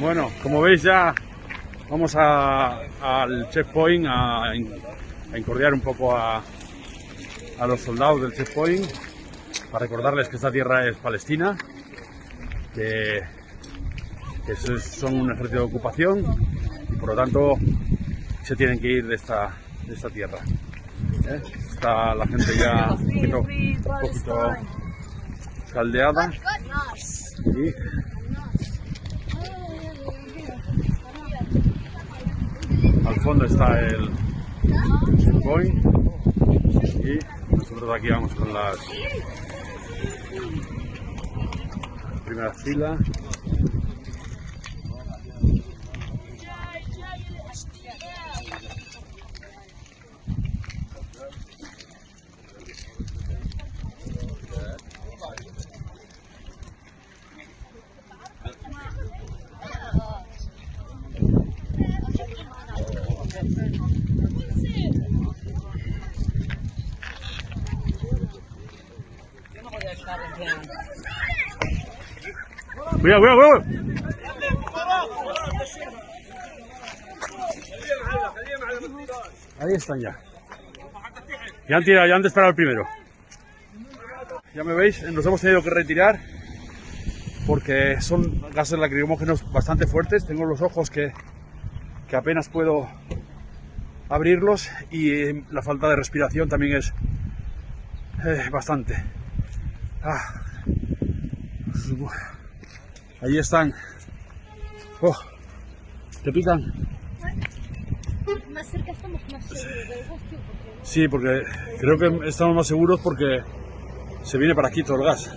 Bueno, como veis ya vamos a- al checkpoint a, a incordiar un poco a, a los soldados del checkpoint para recordarles que esta tierra es palestina, que, son un ejército de ocupación y por lo tanto se tienen que ir de esta, de esta tierra. ¿eh? Está la gente ya un poquito, un poquito caldeada y al fondo está el checkpoint y nosotros aquí vamos con las primera fila cuidado, cuidado, cuidado. Ahí están ya. Ya han tirado, ya han disparado el primero. Ya me veis, nos hemos tenido que retirar porque son gases lacrimógenos bastante fuertes. Tengo los ojos que, que apenas puedo abrirlos y eh, la falta de respiración también es eh, bastante. Ah. Ahí están. Oh, ¿Te pican? Más cerca estamos más seguros Sí, porque creo que estamos más seguros porque se viene para aquí todo el gas.